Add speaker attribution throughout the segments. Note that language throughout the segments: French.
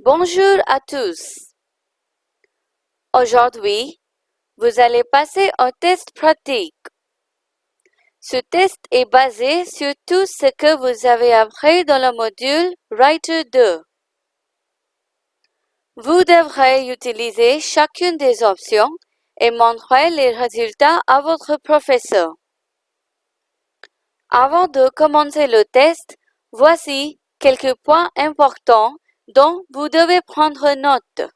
Speaker 1: Bonjour à tous. Aujourd'hui, vous allez passer un test pratique. Ce test est basé sur tout ce que vous avez appris dans le module Writer 2. Vous devrez utiliser chacune des options et montrer les résultats à votre professeur. Avant de commencer le test, voici quelques points importants dont vous devez prendre note.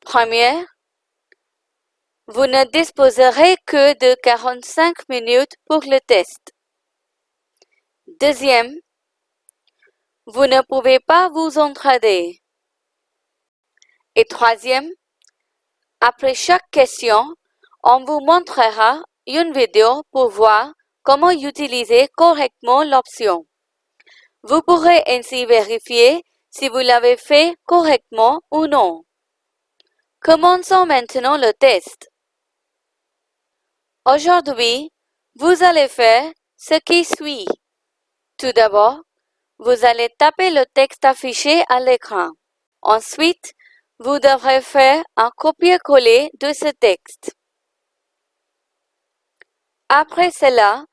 Speaker 1: Première, vous ne disposerez que de 45 minutes pour le test. Deuxième, vous ne pouvez pas vous entraider. Et troisième, après chaque question, on vous montrera une vidéo pour voir comment utiliser correctement l'option. Vous pourrez ainsi vérifier si vous l'avez fait correctement ou non. Commençons maintenant le test. Aujourd'hui, vous allez faire ce qui suit. Tout d'abord, vous allez taper le texte affiché à l'écran. Ensuite, vous devrez faire un copier-coller de ce texte. Après cela,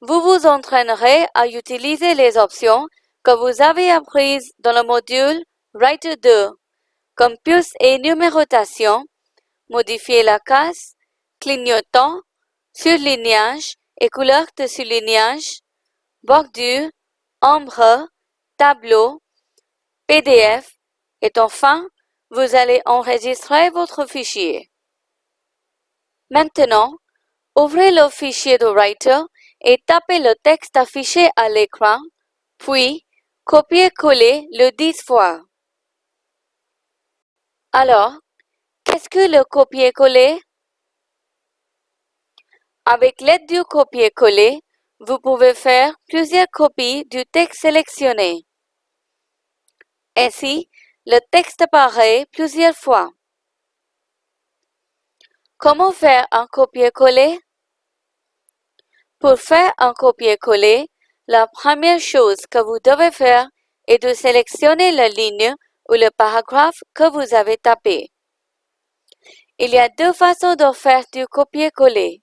Speaker 1: vous vous entraînerez à utiliser les options que vous avez apprises dans le module Writer 2, comme puce et numérotation, modifier la case, clignotant, surlignage et couleur de surlignage, bordure, ombre, tableau, PDF et enfin vous allez enregistrer votre fichier. Maintenant, ouvrez le fichier de Writer et tapez le texte affiché à l'écran, puis copiez-coller le 10 fois. Alors, qu'est-ce que le copier-coller? Avec l'aide du copier-coller, vous pouvez faire plusieurs copies du texte sélectionné. Ainsi, le texte apparaît plusieurs fois. Comment faire un copier-coller? Pour faire un copier-coller, la première chose que vous devez faire est de sélectionner la ligne ou le paragraphe que vous avez tapé. Il y a deux façons de faire du copier-coller.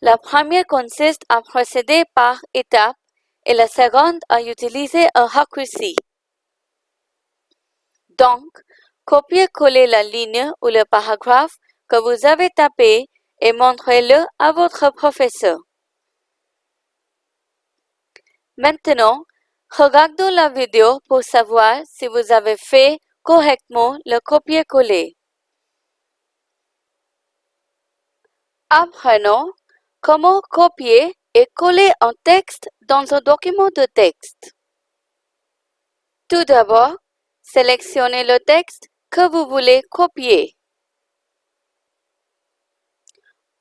Speaker 1: La première consiste à procéder par étapes et la seconde à utiliser un raccourci. Donc, copiez-coller la ligne ou le paragraphe que vous avez tapé et montrez-le à votre professeur. Maintenant, regardons la vidéo pour savoir si vous avez fait correctement le copier-coller. Apprenons comment copier et coller un texte dans un document de texte. Tout d'abord, Sélectionnez le texte que vous voulez copier.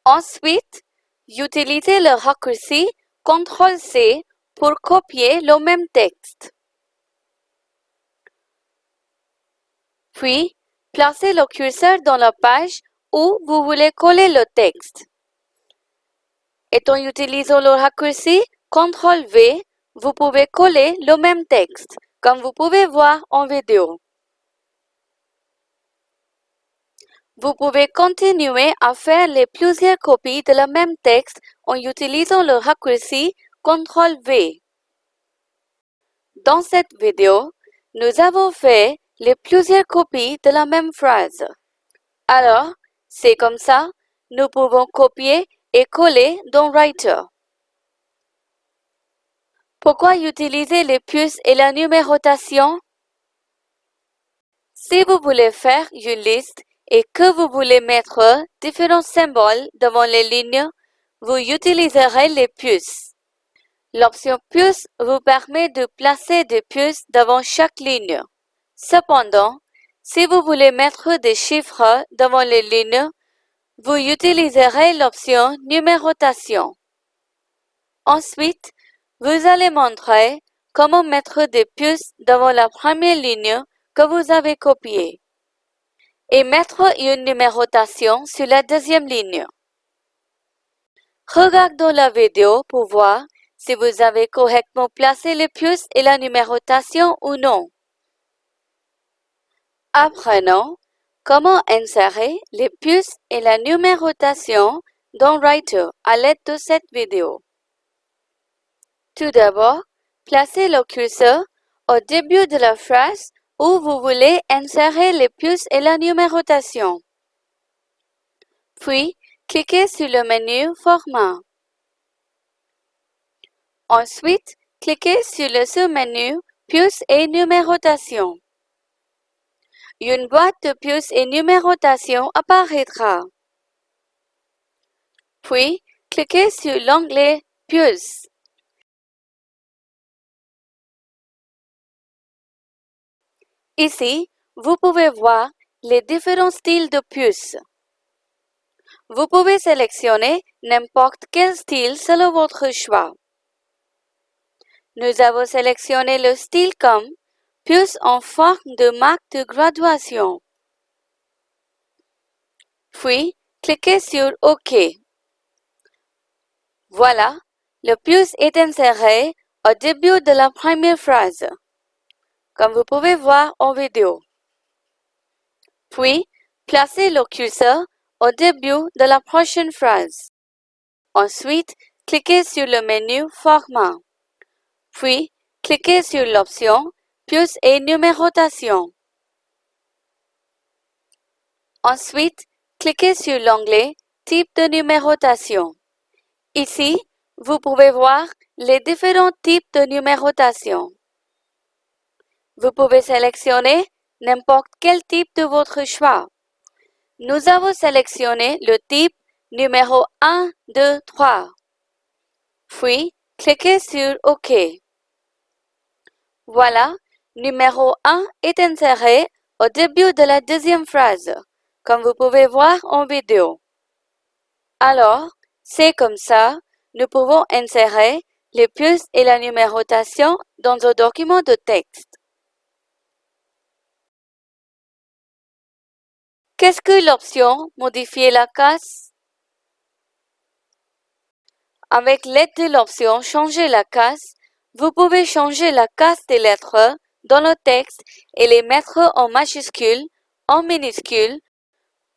Speaker 1: Ensuite, utilisez le raccourci CTRL-C pour copier le même texte. Puis, placez le curseur dans la page où vous voulez coller le texte. Et en utilisant le raccourci CTRL-V, vous pouvez coller le même texte comme vous pouvez voir en vidéo. Vous pouvez continuer à faire les plusieurs copies de le même texte en utilisant le raccourci CTRL-V. Dans cette vidéo, nous avons fait les plusieurs copies de la même phrase. Alors, c'est comme ça, nous pouvons copier et coller dans Writer. Pourquoi utiliser les puces et la numérotation? Si vous voulez faire une liste et que vous voulez mettre différents symboles devant les lignes, vous utiliserez les puces. L'option puce vous permet de placer des puces devant chaque ligne. Cependant, si vous voulez mettre des chiffres devant les lignes, vous utiliserez l'option numérotation. Ensuite, vous allez montrer comment mettre des puces devant la première ligne que vous avez copiée et mettre une numérotation sur la deuxième ligne. Regardons la vidéo pour voir si vous avez correctement placé les puces et la numérotation ou non. apprenons comment insérer les puces et la numérotation dans Writer à l'aide de cette vidéo. Tout d'abord, placez le curseur au début de la phrase où vous voulez insérer les puces et la numérotation. Puis, cliquez sur le menu Format. Ensuite, cliquez sur le sous-menu Puces et numérotation. Une boîte de puces et numérotation apparaîtra. Puis, cliquez sur l'onglet Puces. Ici, vous pouvez voir les différents styles de puces. Vous pouvez sélectionner n'importe quel style selon votre choix. Nous avons sélectionné le style comme puce en forme de marque de graduation. Puis, cliquez sur OK. Voilà, le puce est inséré au début de la première phrase, comme vous pouvez voir en vidéo. Puis, placez le curseur au début de la prochaine phrase. Ensuite, cliquez sur le menu Format. Puis, cliquez sur l'option Puce et numérotation. Ensuite, cliquez sur l'onglet Type de numérotation. Ici, vous pouvez voir les différents types de numérotation. Vous pouvez sélectionner n'importe quel type de votre choix. Nous avons sélectionné le type numéro 1, 2, 3. Puis, cliquez sur OK. Voilà, numéro 1 est inséré au début de la deuxième phrase, comme vous pouvez voir en vidéo. Alors, c'est comme ça, nous pouvons insérer les puces et la numérotation dans un document de texte. Qu'est-ce que l'option Modifier la case Avec l'aide de l'option Changer la case, vous pouvez changer la case des lettres dans le texte et les mettre en majuscule, en minuscule,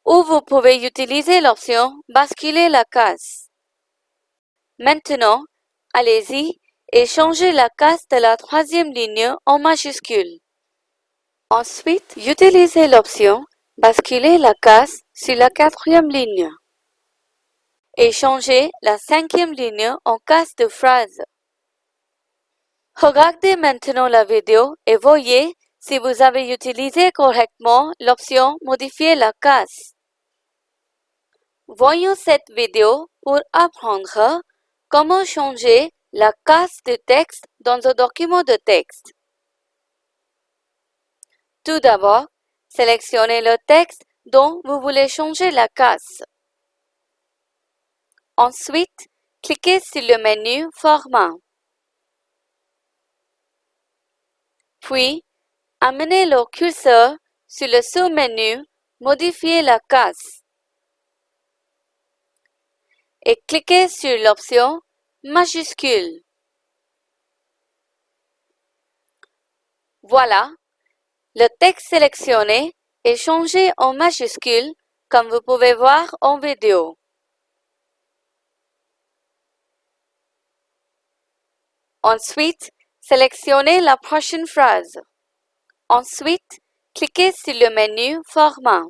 Speaker 1: ou vous pouvez utiliser l'option Basculer la case. Maintenant, allez-y et changez la case de la troisième ligne en majuscule. Ensuite, utilisez l'option Basculer la case sur la quatrième ligne et changez la cinquième ligne en case de phrase. Regardez maintenant la vidéo et voyez si vous avez utilisé correctement l'option Modifier la case. Voyons cette vidéo pour apprendre comment changer la case de texte dans un document de texte. Tout d'abord, sélectionnez le texte dont vous voulez changer la case. Ensuite, cliquez sur le menu Format. Puis, amenez le curseur sur le sous-menu Modifier la case et cliquez sur l'option Majuscule. Voilà, le texte sélectionné est changé en majuscule comme vous pouvez voir en vidéo. Ensuite, Sélectionnez la prochaine phrase. Ensuite, cliquez sur le menu Format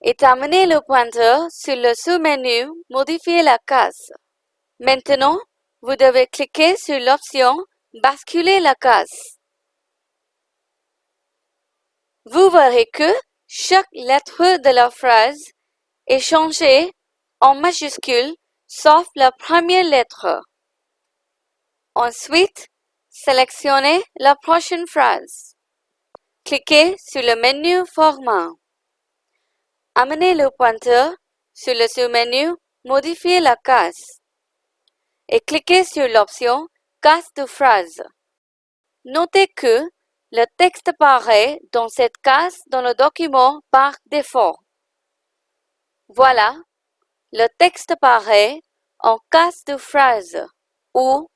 Speaker 1: et amenez le pointeur sur le sous-menu Modifier la case. Maintenant, vous devez cliquer sur l'option Basculer la case. Vous verrez que chaque lettre de la phrase est changée en majuscule sauf la première lettre. Ensuite, Sélectionnez la prochaine phrase. Cliquez sur le menu Format. Amenez le pointeur sur le sous-menu Modifier la case et cliquez sur l'option Case de phrase. Notez que le texte apparaît dans cette case dans le document par défaut. Voilà, le texte apparaît en case de phrase où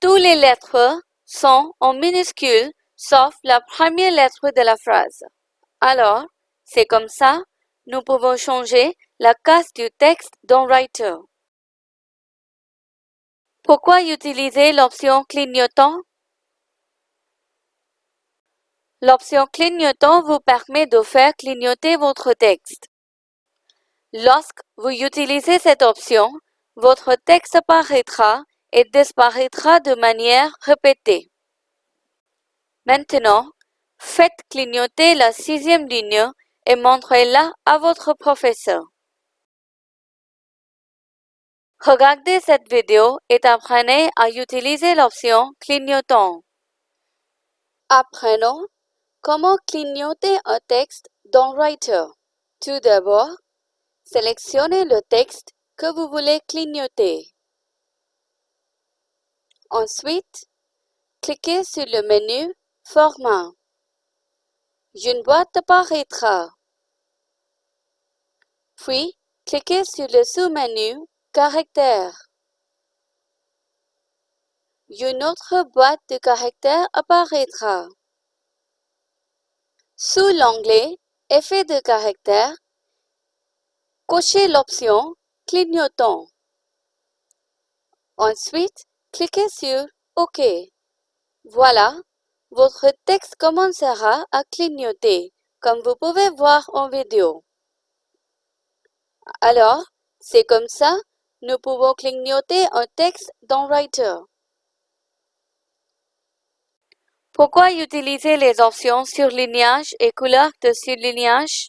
Speaker 1: toutes les lettres sont en minuscules sauf la première lettre de la phrase. Alors, c'est comme ça, nous pouvons changer la case du texte dans Writer. Pourquoi utiliser l'option clignotant? L'option clignotant vous permet de faire clignoter votre texte. Lorsque vous utilisez cette option, votre texte apparaîtra et disparaîtra de manière répétée. Maintenant, faites clignoter la sixième ligne et montrez-la à votre professeur. Regardez cette vidéo et apprenez à utiliser l'option clignotant. Apprenons comment clignoter un texte dans Writer. Tout d'abord, sélectionnez le texte que vous voulez clignoter. Ensuite, cliquez sur le menu Format. Une boîte apparaîtra. Puis, cliquez sur le sous-menu Caractères. Une autre boîte de caractères apparaîtra. Sous l'onglet Effet de caractères, cochez l'option Clignotant. Ensuite, cliquez sur OK. Voilà, votre texte commencera à clignoter, comme vous pouvez voir en vidéo. Alors, c'est comme ça, nous pouvons clignoter un texte dans Writer. Pourquoi utiliser les options surlignage et couleur de surlignage?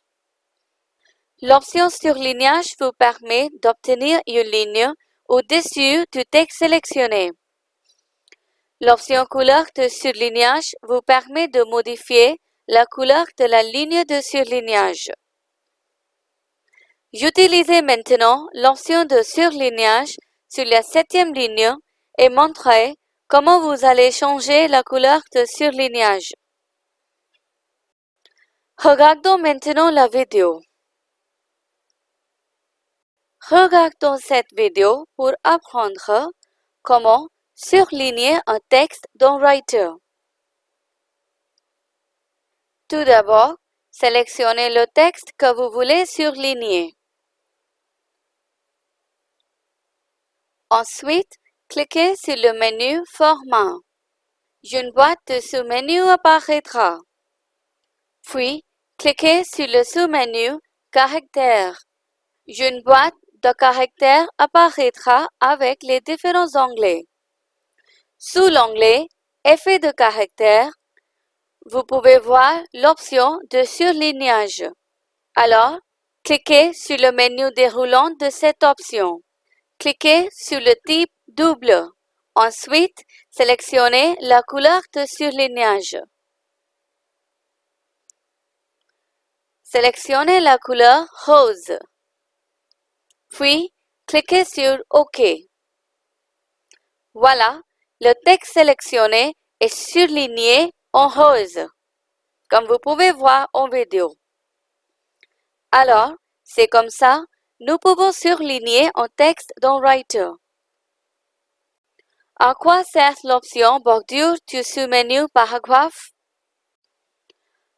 Speaker 1: L'option surlignage vous permet d'obtenir une ligne au-dessus du texte sélectionné. L'option couleur de surlignage vous permet de modifier la couleur de la ligne de surlignage. Utilisez maintenant l'option de surlignage sur la septième ligne et montrez comment vous allez changer la couleur de surlignage. Regardons maintenant la vidéo. Regardons cette vidéo pour apprendre comment surligner un texte dans Writer. Tout d'abord, sélectionnez le texte que vous voulez surligner. Ensuite, cliquez sur le menu Format. Une boîte de sous-menu apparaîtra. Puis, cliquez sur le sous-menu Caractères. Une boîte de caractères apparaîtra avec les différents onglets. Sous l'onglet Effet de caractère, vous pouvez voir l'option de surlignage. Alors, cliquez sur le menu déroulant de cette option. Cliquez sur le type double. Ensuite, sélectionnez la couleur de surlignage. Sélectionnez la couleur rose. Puis, cliquez sur OK. Voilà, le texte sélectionné est surligné en rose, comme vous pouvez voir en vidéo. Alors, c'est comme ça, nous pouvons surligner un texte dans Writer. À quoi sert l'option bordure du sous-menu paragraphe?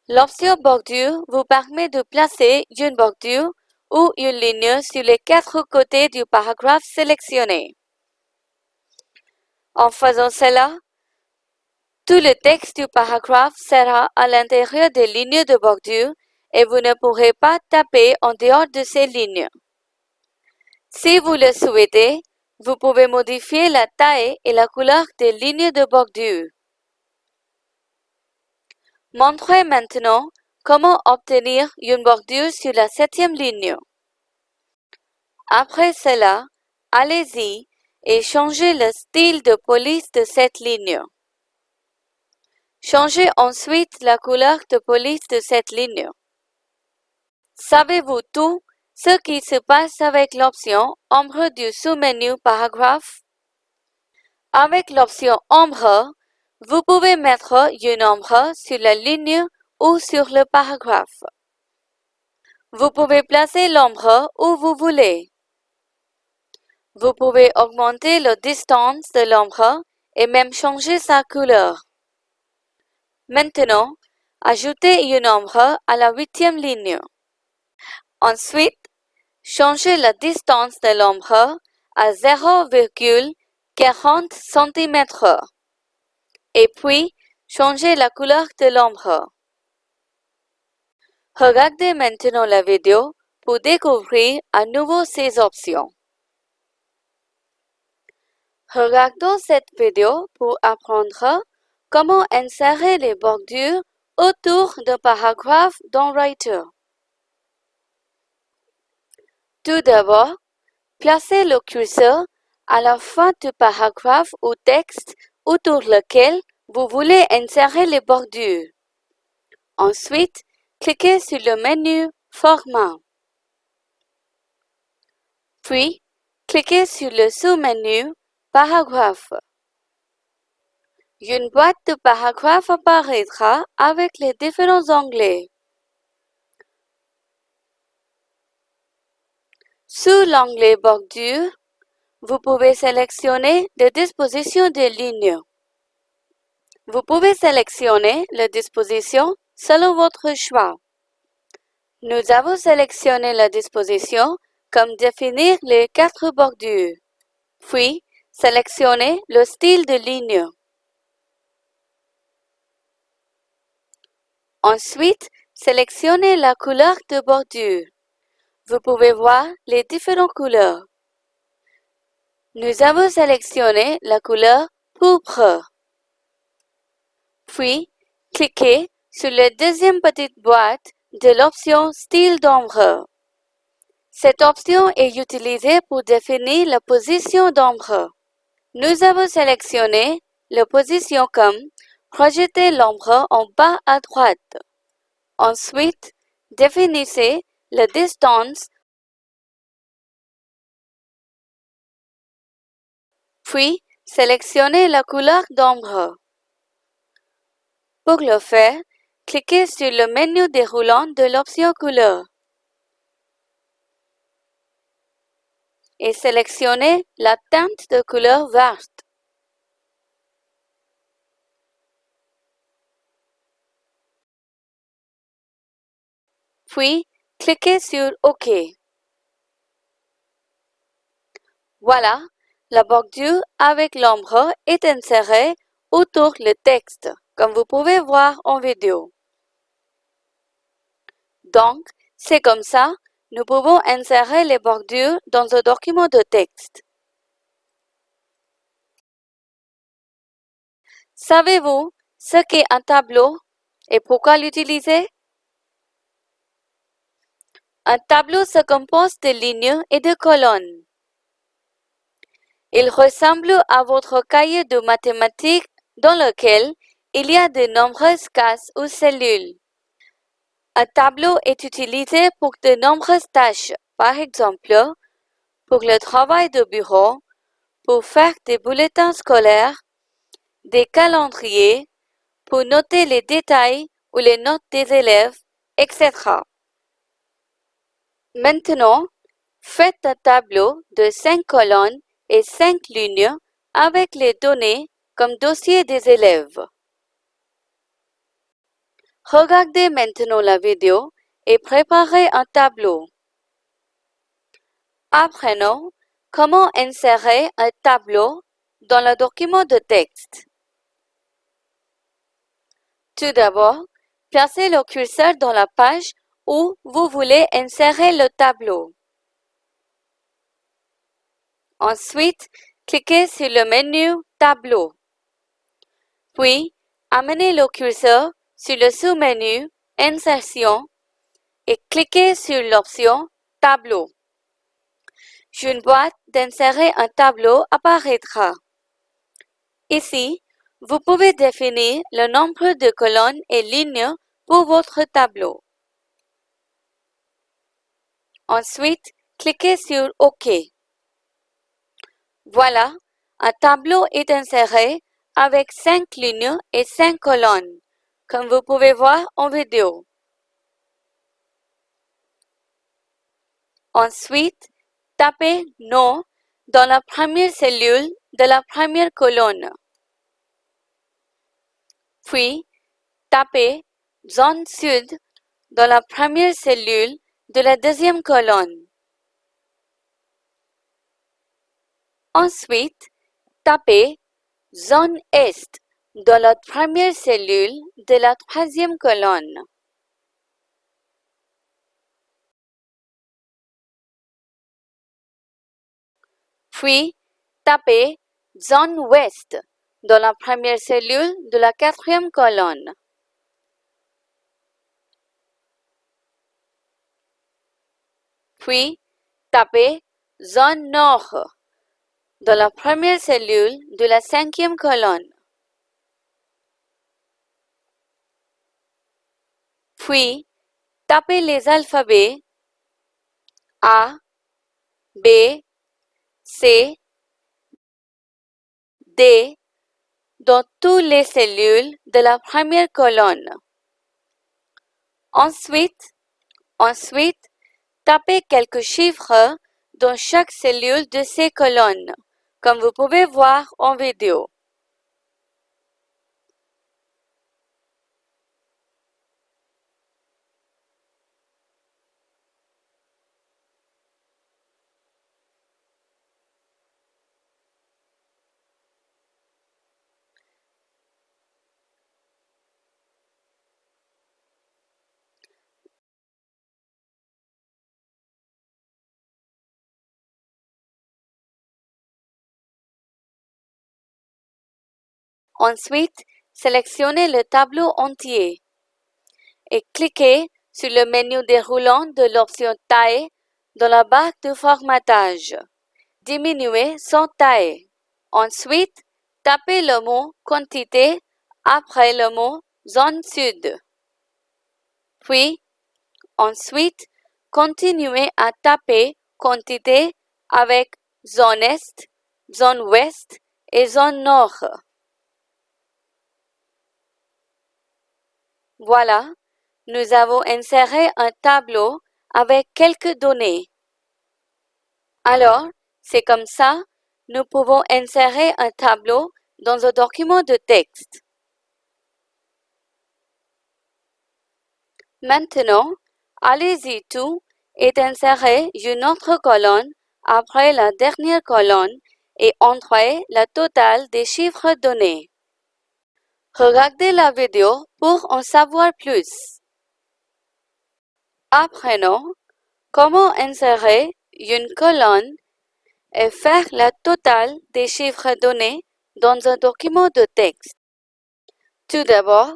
Speaker 1: L'option bordure vous permet de placer une bordure ou une ligne sur les quatre côtés du paragraphe sélectionné. En faisant cela, tout le texte du paragraphe sera à l'intérieur des lignes de bordure et vous ne pourrez pas taper en dehors de ces lignes. Si vous le souhaitez, vous pouvez modifier la taille et la couleur des lignes de bordure. Montrez maintenant comment obtenir une bordure sur la septième ligne? Après cela, allez-y et changez le style de police de cette ligne. Changez ensuite la couleur de police de cette ligne. Savez-vous tout ce qui se passe avec l'option Ombre du sous-menu Paragraphe? Avec l'option Ombre, vous pouvez mettre une ombre sur la ligne ou sur le paragraphe. Vous pouvez placer l'ombre où vous voulez. Vous pouvez augmenter la distance de l'ombre et même changer sa couleur. Maintenant, ajoutez un nombre à la huitième ligne. Ensuite, changez la distance de l'ombre à 0,40 cm. Et puis, changez la couleur de l'ombre. Regardez maintenant la vidéo pour découvrir à nouveau ces options. Regardons cette vidéo pour apprendre comment insérer les bordures autour d'un paragraphe dans Writer. Tout d'abord, placez le curseur à la fin du paragraphe ou texte autour lequel vous voulez insérer les bordures. Ensuite, cliquez sur le menu Format. Puis, cliquez sur le sous-menu Paragraphe. Une boîte de paragraphes apparaîtra avec les différents onglets. Sous l'onglet Bordure, vous pouvez sélectionner la disposition des lignes. Vous pouvez sélectionner la disposition selon votre choix. Nous avons sélectionné la disposition comme définir les quatre bordures. Puis, sélectionnez le style de ligne. Ensuite, sélectionnez la couleur de bordure. Vous pouvez voir les différentes couleurs. Nous avons sélectionné la couleur pourpre. Puis, cliquez sur la deuxième petite boîte de l'option Style d'ombre. Cette option est utilisée pour définir la position d'ombre. Nous avons sélectionné la position comme Projetez l'ombre en bas à droite. Ensuite, définissez la distance puis sélectionnez la couleur d'ombre. Pour le faire, cliquez sur le menu déroulant de l'option couleur et sélectionnez la teinte de couleur verte. Puis, cliquez sur OK. Voilà, la bordure avec l'ombre est insérée autour le texte, comme vous pouvez voir en vidéo. Donc, c'est comme ça, nous pouvons insérer les bordures dans un document de texte. Savez-vous ce qu'est un tableau et pourquoi l'utiliser? Un tableau se compose de lignes et de colonnes. Il ressemble à votre cahier de mathématiques dans lequel il y a de nombreuses cases ou cellules. Un tableau est utilisé pour de nombreuses tâches, par exemple, pour le travail de bureau, pour faire des bulletins scolaires, des calendriers, pour noter les détails ou les notes des élèves, etc. Maintenant, faites un tableau de 5 colonnes et 5 lignes avec les données comme dossier des élèves. Regardez maintenant la vidéo et préparez un tableau. Apprenons comment insérer un tableau dans le document de texte. Tout d'abord, placez le curseur dans la page où vous voulez insérer le tableau. Ensuite, cliquez sur le menu Tableau. Puis, amenez le curseur sur le sous-menu Insertion et cliquez sur l'option Tableau. Une boîte d'insérer un tableau apparaîtra. Ici, vous pouvez définir le nombre de colonnes et lignes pour votre tableau. Ensuite, cliquez sur OK. Voilà, un tableau est inséré avec 5 lignes et 5 colonnes, comme vous pouvez voir en vidéo. Ensuite, tapez Nom dans la première cellule de la première colonne. Puis, tapez zone sud dans la première cellule de la deuxième colonne. Ensuite, tapez zone est dans la première cellule de la troisième colonne. Puis, tapez zone ouest dans la première cellule de la quatrième colonne. Puis, tapez zone nord dans la première cellule de la cinquième colonne. Puis, tapez les alphabets A, B, C, D dans toutes les cellules de la première colonne. Ensuite, ensuite, tapez quelques chiffres dans chaque cellule de ces colonnes, comme vous pouvez voir en vidéo. Ensuite, sélectionnez le tableau entier et cliquez sur le menu déroulant de l'option Taille dans la barre de formatage. Diminuez sans taille. Ensuite, tapez le mot Quantité après le mot Zone Sud. Puis, ensuite, continuez à taper Quantité avec Zone Est, Zone Ouest et Zone Nord. Voilà, nous avons inséré un tableau avec quelques données. Alors, c'est comme ça, nous pouvons insérer un tableau dans un document de texte. Maintenant, allez-y tout et insérez une autre colonne après la dernière colonne et entrez la totale des chiffres donnés. Regardez la vidéo pour en savoir plus. Apprenons comment insérer une colonne et faire la totale des chiffres donnés dans un document de texte. Tout d'abord,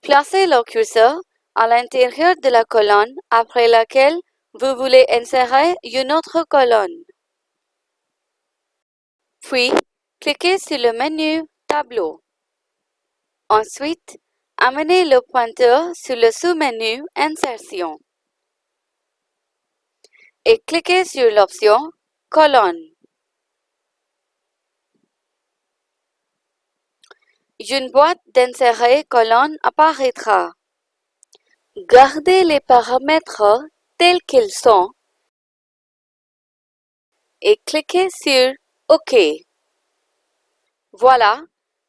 Speaker 1: placez le curseur à l'intérieur de la colonne après laquelle vous voulez insérer une autre colonne. Puis, cliquez sur le menu Tableau. Ensuite, amenez le pointeur sur le sous-menu Insertion et cliquez sur l'option Colonne. Une boîte d'insérer colonne apparaîtra. Gardez les paramètres tels qu'ils sont et cliquez sur OK. Voilà,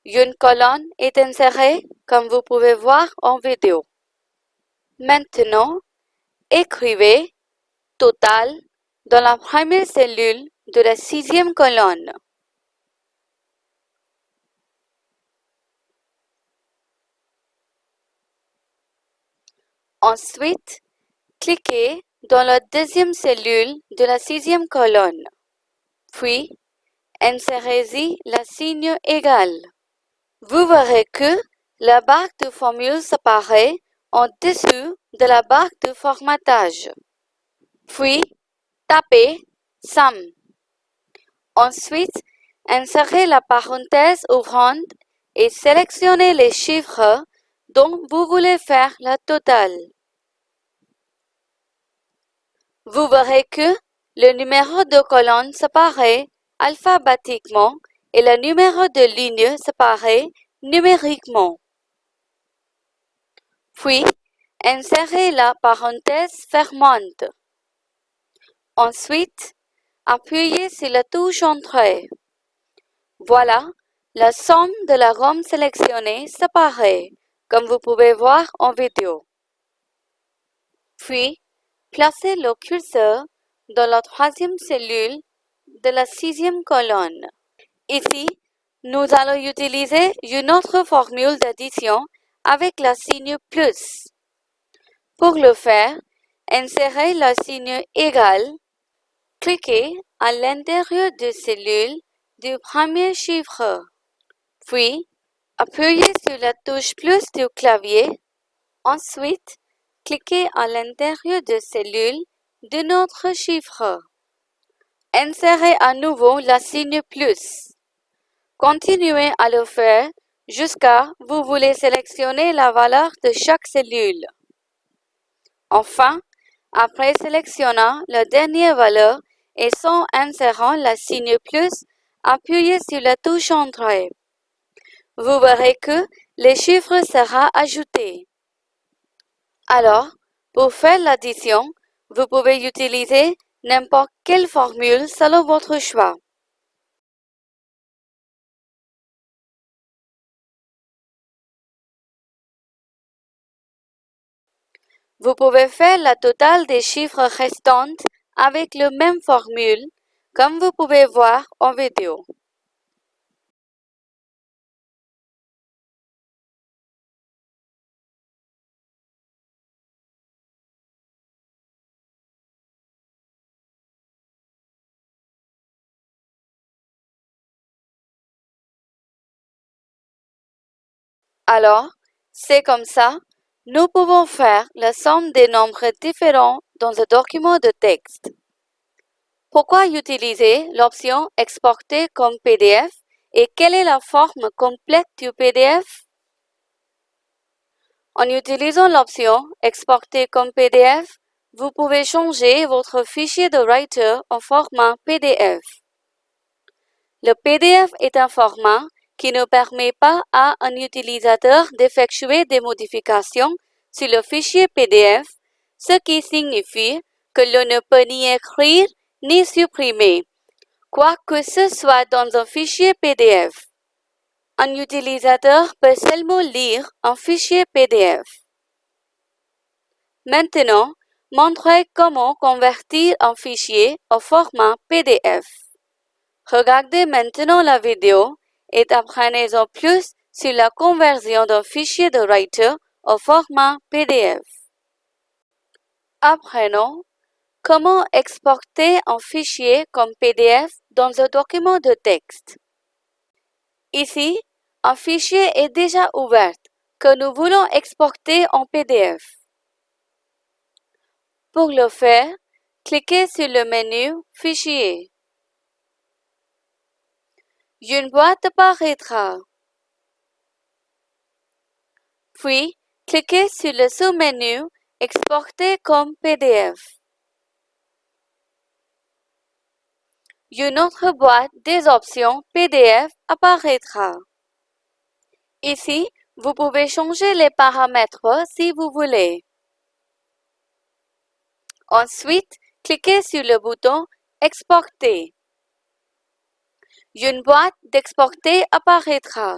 Speaker 1: une colonne est insérée comme vous pouvez voir en vidéo. Maintenant, écrivez total dans la première cellule de la sixième colonne. Ensuite, cliquez dans la deuxième cellule de la sixième colonne. Puis, insérez-y le signe égal. Vous verrez que la barre de formule s'apparaît en dessous de la barre de formatage. Puis, tapez SUM. Ensuite, insérez la parenthèse ouvrante et sélectionnez les chiffres dont vous voulez faire la totale. Vous verrez que le numéro de colonne s'apparaît alphabétiquement et le numéro de ligne séparé numériquement. Puis, insérez la parenthèse fermante. Ensuite, appuyez sur la touche Entrée. Voilà, la somme de la ROM sélectionnée s'apparaît comme vous pouvez voir en vidéo. Puis, placez le curseur dans la troisième cellule de la sixième colonne. Ici, nous allons utiliser une autre formule d'addition avec le signe plus. Pour le faire, insérez le signe égal. Cliquez à l'intérieur de cellule du premier chiffre. Puis, appuyez sur la touche plus du clavier. Ensuite, cliquez à l'intérieur de cellule de notre chiffre. Insérez à nouveau la signe plus. Continuez à le faire jusqu'à vous voulez sélectionner la valeur de chaque cellule. Enfin, après sélectionnant la dernière valeur et sans insérant la signe plus, appuyez sur la touche Entrée. Vous verrez que le chiffre sera ajouté. Alors, pour faire l'addition, vous pouvez utiliser n'importe quelle formule selon votre choix. Vous pouvez faire la totale des chiffres restants avec la même formule, comme vous pouvez voir en vidéo. Alors, c'est comme ça, nous pouvons faire la somme des nombres différents dans un document de texte. Pourquoi utiliser l'option Exporter comme PDF et quelle est la forme complète du PDF? En utilisant l'option Exporter comme PDF, vous pouvez changer votre fichier de Writer en format PDF. Le PDF est un format qui ne permet pas à un utilisateur d'effectuer des modifications sur le fichier PDF, ce qui signifie que l'on ne peut ni écrire ni supprimer, quoi que ce soit dans un fichier PDF. Un utilisateur peut seulement lire un fichier PDF. Maintenant, montrez comment convertir un fichier au format PDF. Regardez maintenant la vidéo et apprenez-en plus sur la conversion d'un fichier de Writer au format PDF. Apprenons comment exporter un fichier comme PDF dans un document de texte. Ici, un fichier est déjà ouvert que nous voulons exporter en PDF. Pour le faire, cliquez sur le menu Fichier une boîte apparaîtra. Puis, cliquez sur le sous-menu Exporter comme PDF. Une autre boîte des options PDF apparaîtra. Ici, vous pouvez changer les paramètres si vous voulez. Ensuite, cliquez sur le bouton Exporter une boîte d'exporter apparaîtra.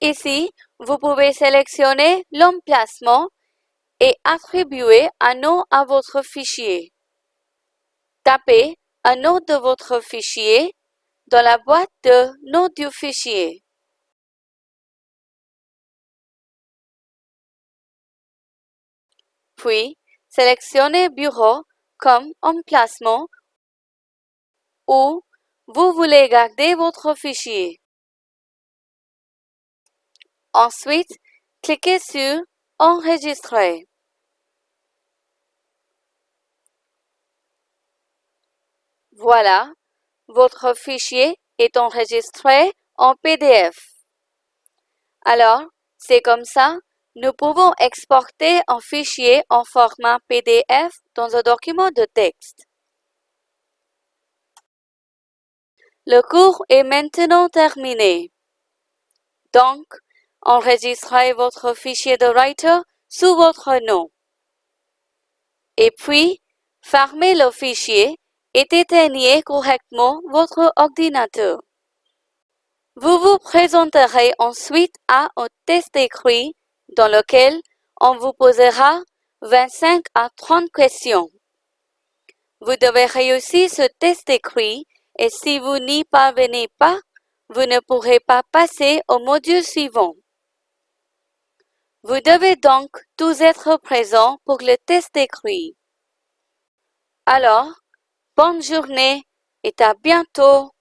Speaker 1: Ici, vous pouvez sélectionner l'emplacement et attribuer un nom à votre fichier. Tapez un nom de votre fichier dans la boîte de nom du fichier. Puis, sélectionnez Bureau comme emplacement ou vous voulez garder votre fichier. Ensuite, cliquez sur Enregistrer. Voilà, votre fichier est enregistré en PDF. Alors, c'est comme ça, nous pouvons exporter un fichier en format PDF dans un document de texte. Le cours est maintenant terminé. Donc, enregistrez votre fichier de Writer sous votre nom. Et puis, fermez le fichier et éteignez correctement votre ordinateur. Vous vous présenterez ensuite à un test écrit dans lequel on vous posera 25 à 30 questions. Vous devez réussir ce test écrit et si vous n'y parvenez pas, vous ne pourrez pas passer au module suivant. Vous devez donc tous être présents pour le test écrit. Alors, bonne journée et à bientôt